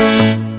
Música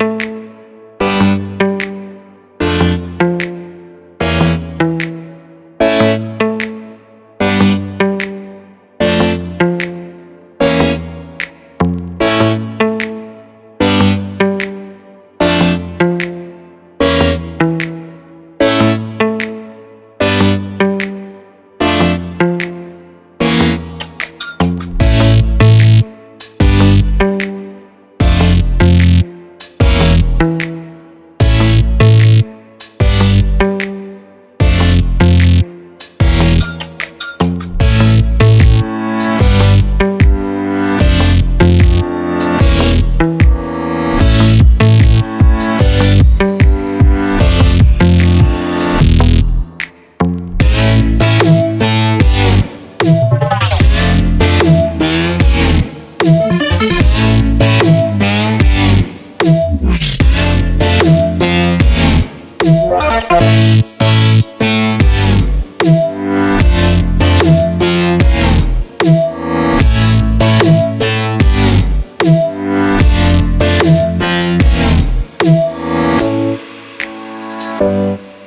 Música